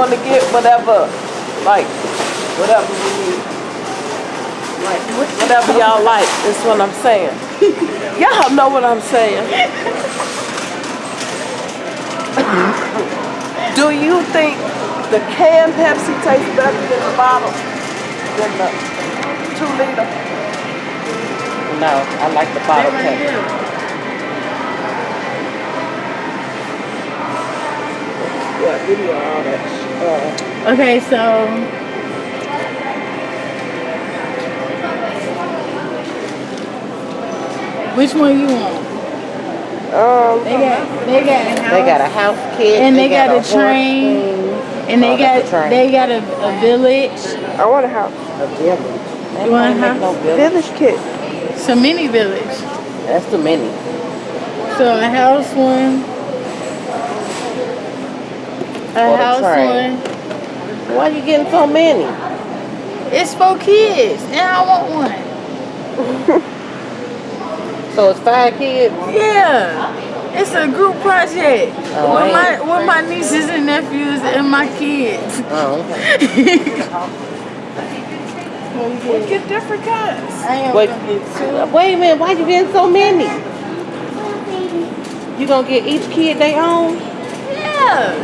I want to get whatever, like, whatever we need. Like, whatever y'all like, is what I'm saying. y'all know what I'm saying. Do you think the canned Pepsi tastes better than the bottle? Than the two liter? No, I like the bottle Pepsi. Yeah, give me all that. Uh, Okay, so which one you want? um, They got they got a house, They got a house kit. and they, got, a horse train, thing, and they Oh, that's a got train. they got a, a village, I want a house. a village. They You want a make no village. Village kit. so mini village. That's too many. So a house one, a Or the house train. one. Why you getting so many? It's for kids, and I want one. So it's five kids? Yeah, it's a group project Oh, with ain't my with my nieces and nephews and my kids. Oh, okay. We get different kinds. I am Wait, gonna get two. wait a minute, why you getting so many? You gonna get each kid their own? Yeah,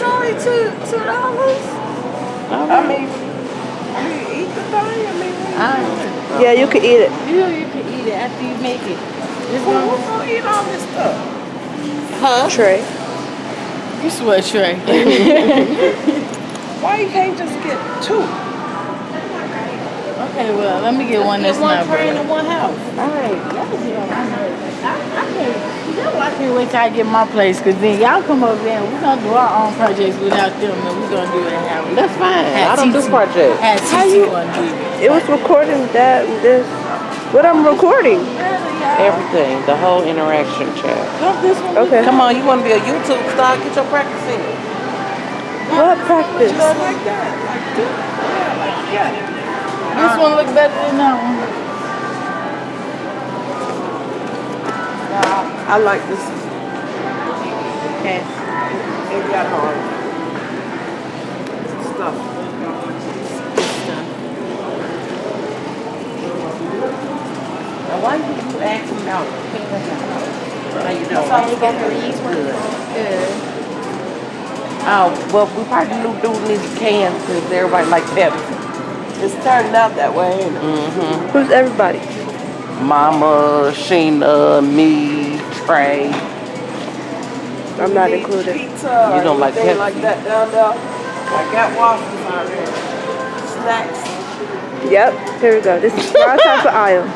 it's only two two dollars. I mean, we eat the thing. I mean, we, I yeah, you can eat it. you know, you can eat it after you make it. This Who, who's gonna eat all this stuff? Huh? Trey. you sweat Trey. Why you can't just get two? okay, well let me get one that's one not train bad. in one house. Alright, y'all get on my nerves. I, I can't, y'all, I can't wait till I get my place, cause then y'all come over there and we're gonna do our own projects without them, and we're gonna do it how we. That's fine. Had I don't do projects. How you- gonna do it. It was recording that and this. What I'm recording? Everything, the whole interaction chat. Okay. Come on, you want to be a YouTube star? Get your practice in. What practice? like that. Like this. Yeah, like yeah. This one look better than that one. I like this. Okay. It got hard. Stuff. Now, why you you asking out? How you doing? So you got the these? Good. Good. Oh, well, we probably knew doing these cans because everybody like Pepsi. It's turning out that way, ain't it? Mm-hmm. Who's everybody? Mama, Sheena, me, Trey. I'm not Need You included. Pizza. don't like anything Pepsi? like that down there. I got waffles out there. Snacks. Yep, here we go. This is our type of aisle.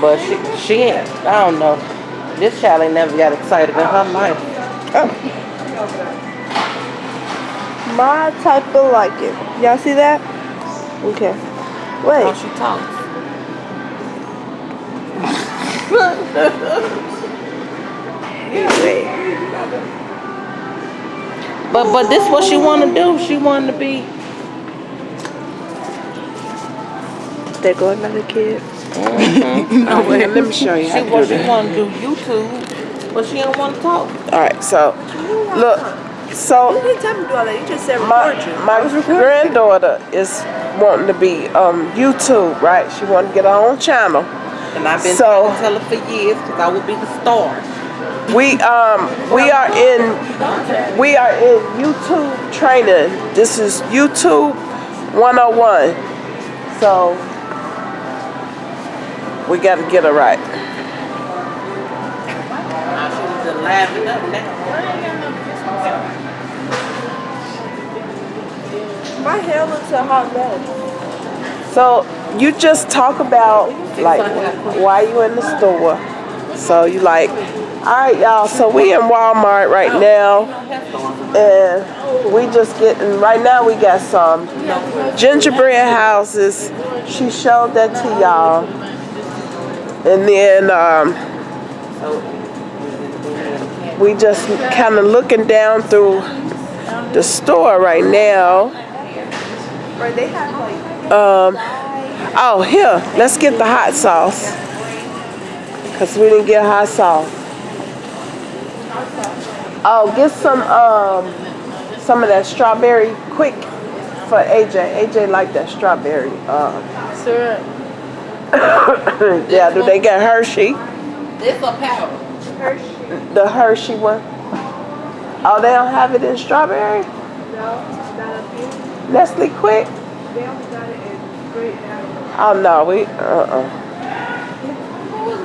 But she, she ain't, I don't know. This child ain't never got excited in her life. Oh. My type of like it. Y'all see that? Okay. How Wait. she talks. Wait. But but this what she want to do. She wanted to be. There go another kid. Oh, wait, let me show you how She what she want to do YouTube, but she don't want to talk. All right, so look, so didn't tell me to do all that. You just said my my granddaughter is wanting to be um YouTube, right? She wanted to get her own channel. And I've been So- trying to tell her for years because I would be the star. We um we are in we are in YouTube training. This is YouTube 101. So we got to get it right. Now she was just laughing up now. My hair looks a hot mess. So you just talk about like why you in the store. So you like, all right, y'all. So we in Walmart right now, and we just getting right now. We got some gingerbread houses. She showed that to y'all, and then um, we just kind of looking down through the store right now. Right, they have like Um, oh, here, let's get the hot sauce. Because we didn't get hot sauce. Oh, get some um some of that strawberry quick for AJ. AJ like that strawberry. Um, Syrup. yeah, do they get Hershey? This a powder. Hershey. The Hershey one. Oh, they don't have it in strawberry? No. Nestle Quick? Oh no, we uh-uh.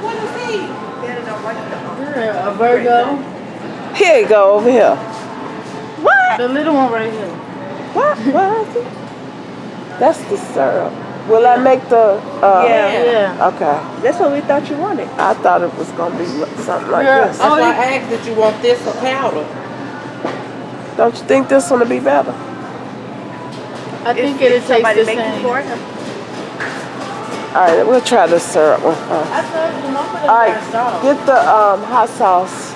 What is he? A Virgo. Here you go over here. What? The little one right here. What? What is it? That's the syrup. Will I make the uh Yeah. Yeah. Okay. That's what we thought you wanted. I thought it was gonna be something like Yeah. this. That's Oh, why you- I asked that you want this or powder. Don't you think this one will be better? I think it'll if taste somebody the make it same. All right, we'll try the syrup one first. You, mama All right, get the um, hot sauce.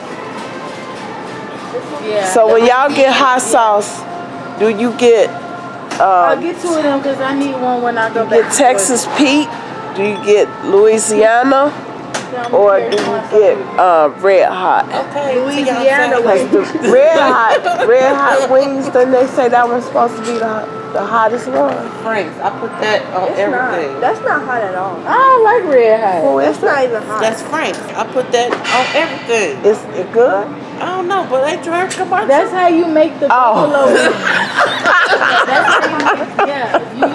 Yeah. So when y'all get hot sauce, do you get I'll um, get two of them because I need one when I go you get Texas Pete? Do you get Louisiana? Or do you get uh, red hot? Okay. Louisiana Cause the red hot, red hot wings. Then they say that one's supposed to be the the hottest one. Frank's. I put that on It's everything. not. That's not hot at all. I don't like red hot. Oh, it's It's not even hot. That's Frank's. I put that on everything. Is it good? I don't know, but they drink commercial. That's how you make the Oh. buffalo wings. That's how you make, yeah. You,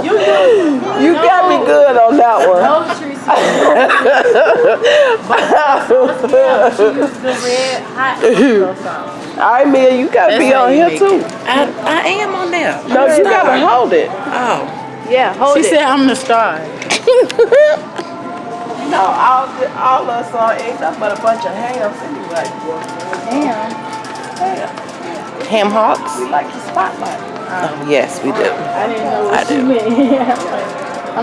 you use You got me good on that one. No trees. Yeah, she used the red hot buffalo sauce. All right, Mia, you gotta That's be on here too. I, I am on there. No, you gotta hold it. Oh. Yeah, hold She it. said I'm the star. No, all the- all us on ain't nothing but a bunch of hams anyway. Damn. Ham Ham hocks? We like the spotlight. Oh, yes, we do. I didn't know I what she do.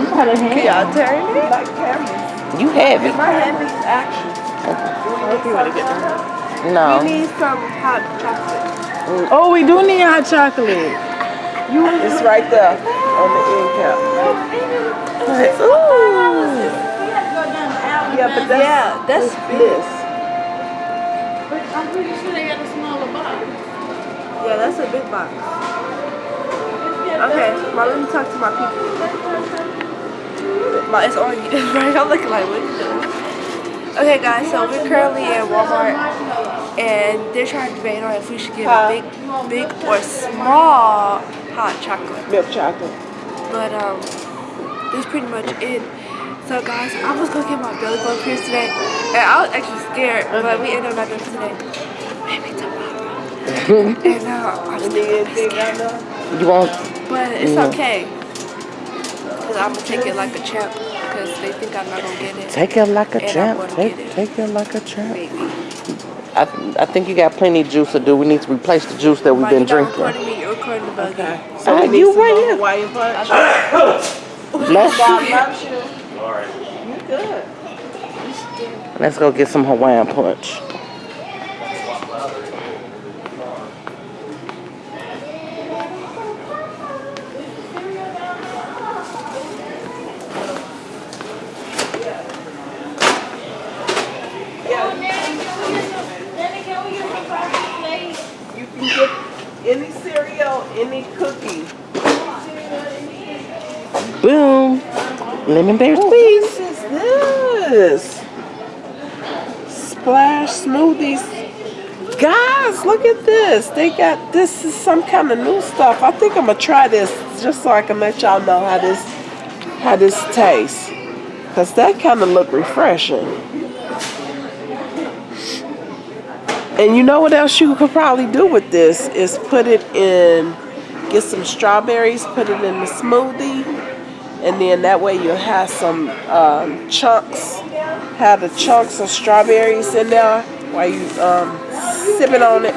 Meant. I'm not a ham. Y'all turn We it. like cameras. You have it. My cameras action. No. We need some hot chocolate. Mm. Oh, we do need hot chocolate. You It's right there on the end cap. Yeah, but that's Yeah, that's this. But I'm pretty sure they got a smaller box. Yeah, that's a big box. Okay, well, let me talk to my people. My, it's on you, right? I'm looking like, what you doing? Okay, guys, so we're currently at Walmart, and they're trying to debate on if we should get a big, big or small hot chocolate. Milk chocolate. But um, that's pretty much it. So guys, I was gonna get my belly button pierced today, and I was actually scared, but we ended up not doing it today. Maybe tomorrow. and uh, I'm still I know. You want but it's okay. Cause I'm gonna take it like a champ, because they think I'm not gonna get it. take it like a champ. Take, it. take it like a champ. Maybe. I, I think you got plenty of juice to do. We need to replace the juice that we've Right, been you're drinking. recording me, you're recording the buggy. Okay. So we need you right here. Hawaiian punch. Let's, God loves you. You good. let's go get some Hawaiian punch. You can get any cereal, any cookie. Boom. Lemon bear oh, What squeeze. is this? Splash smoothies. Guys, look at this. They got this is some kind of new stuff. I think I'm gonna try this just so I can let y'all know how this how this tastes. Cause that kind of look refreshing. And you know what else you could probably do with this is put it in, get some strawberries, put it in the smoothie, and then that way you'll have some um, chunks, have the chunks of strawberries in there while you um, sipping on it.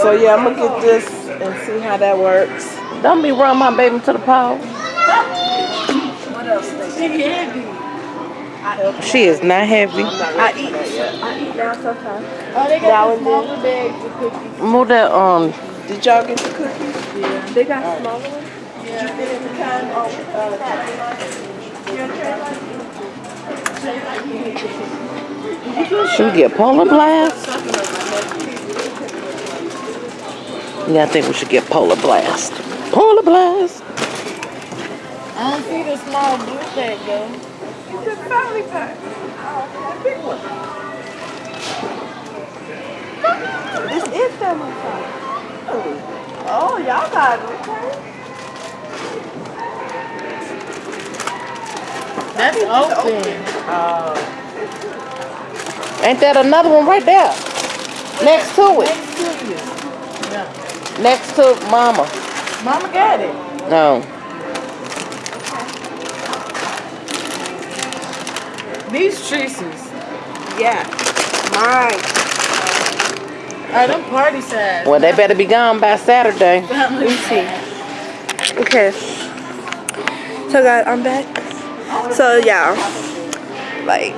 So yeah, I'm gonna get this and see how that works. Don't be run my baby to the pole. What else they She is not heavy. I eat, I eat now sometimes. Oh, they got the smaller bags of cookies. Move that um. Did y'all get the cookies? Yeah. They got smaller ones. Should we get polar blast? Yeah, I think we should get polar blast. Polar blast! I don't see the small blue that though. It's a family pack. Oh, big one. This is family pack. Oh, y'all got it, okay? That's open. Oh. Ain't that another one right there? Next to it. Next to you. Yeah. Next to Mama. Mama got it. No. These Treeces. Yeah. Mine. Are them party size? Well, they better be gone by Saturday. Let me see. Okay. So guys, I'm back. So yeah, like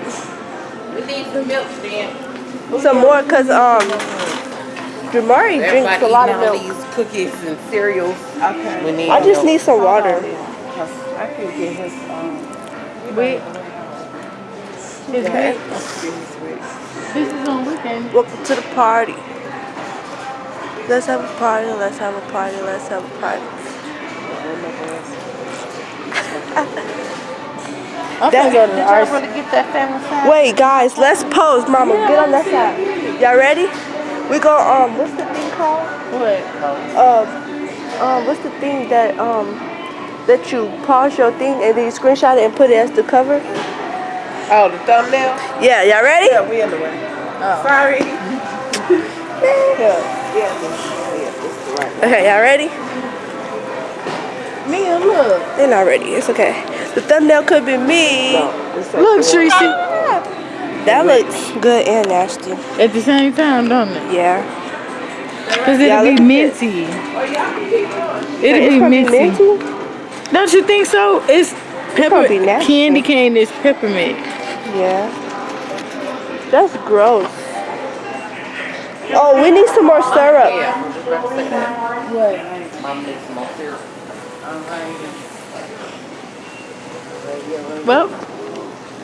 some milk, then. some more cause um, Jamari drinks a lot of milk. these cookies and cereals. Okay. I just milk. need some water. I can get his um. Wait. His Yeah, week. I can get his wig. This is on weekend. Welcome to the party. Let's have a party. Let's have a party. Let's have a party. I'm gonna go to the Did y'all arts. really get that family size? Wait, guys, let's pose. Mama, get on that side. Y'all ready? We go. Um, what's the thing called? What? Um, um, what's the thing that um that you pause your thing and then you screenshot it and put it as the cover? Oh, the thumbnail? Yeah, y'all ready? Yeah, we in the way. Oh. Sorry. yeah, yeah, yeah, this is the right. Okay, y'all ready? Mia, look. They're not ready. It's okay. The thumbnail could be me. No, this Look, the one. That looks good and nasty. At the same time, don't it? Yeah. Cause it'll be look minty. It'll be gonna minty. minty? Don't you think so? It's pepper. gonna be nasty. Candy cane is peppermint. Yeah. That's gross. Oh, we need some more syrup. Yeah, I'm just about to say that. What? Mama needs some more syrup. Well,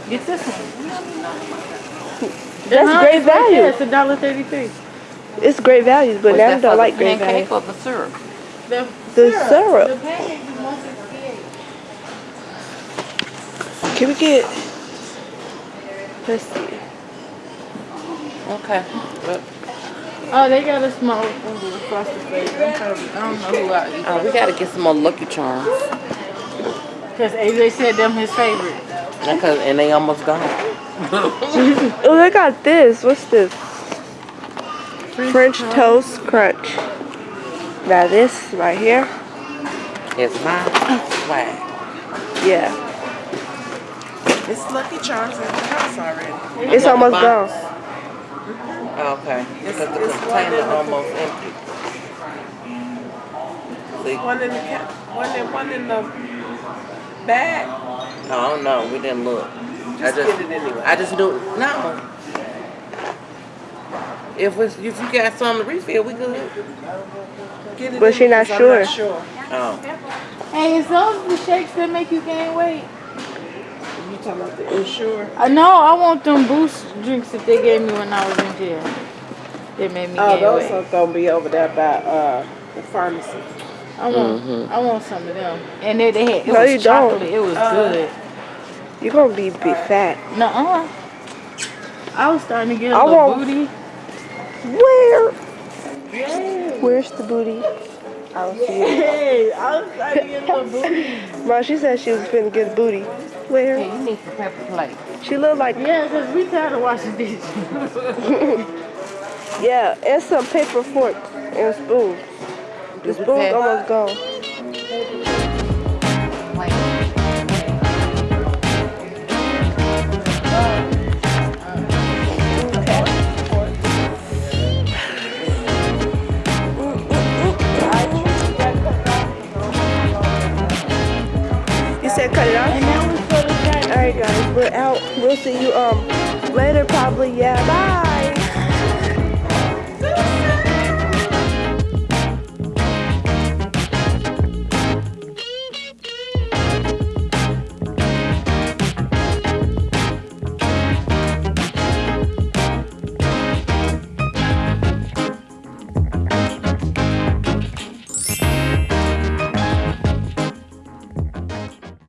get this one. That's Uh-huh, great it's right value. It's a dollar thirty-three. It's great value, but Was now I don't like the great value. pancake or the syrup? The, The syrup. The pancake is one sixty-eight. Can we get? Let's see. Okay. But, Oh, they got a small ooh, frosted flakes. I'm I don't know who I eat. uh, we gotta get some more Lucky Charms. Cause AJ said them his favorite. Because, and they almost gone. Oh, they got this. What's this? French toast crunch. Now this right here. It's my swag. Yeah, It's Lucky Charms in the house already. it's almost gone. Okay. Because the it's one container in the- almost empty. See, One in the ca- one in one in the bag. I don't know. We didn't look. I Just just, get it anyway. I just knew. No. If we, if you got something to refill, we good. Get it But she not anyway, 'cause I'm sure. sure. Oh. Hey, is those the shakes that make you gain weight? You talking about the Ensure? I know. I want them boost drinks that they gave me when I was in jail. They made me Oh, gain those are gonna be over there by uh the pharmacy. I want, Mhm. I want some of them. And they, they had, it No, was you don't. It was Uh, good. You're gonna be be fat. Nuh-uh. I was starting to get a I little want- booty. Where? Where's the booty? I don't see it. Hey, I was starting to get a little booty. Mom, she said she was finna get a booty. Where? Hey, you need some pepper plate. She look like Yeah, because we tired of washing dishes. yeah, and some paper forks and spoons. We spoon's almost gone. You said cut it off? and now we put it back. Alright guys, we're out. We'll see you um later probably. Yeah, bye.